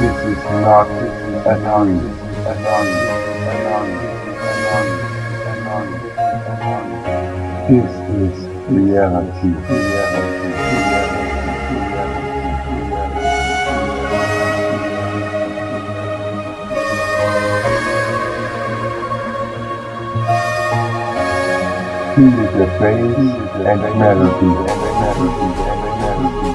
not a dream, a dream, a dream, a dream, a dream. This is reality, reality. He is the bass and melody, and melody, and melody,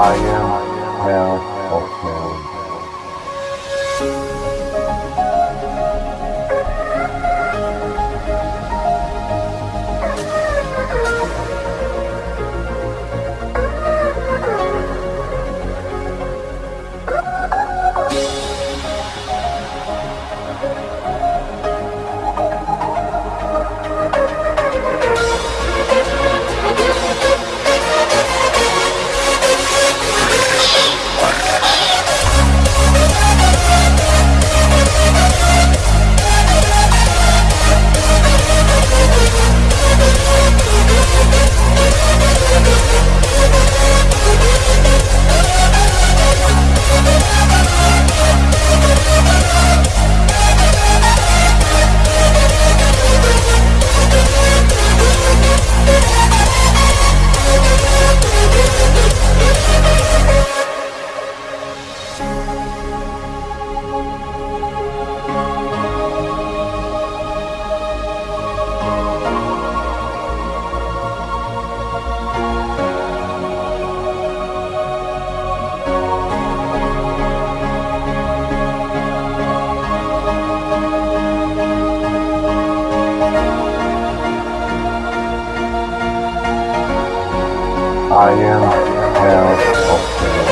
I am hell of I am held hostage.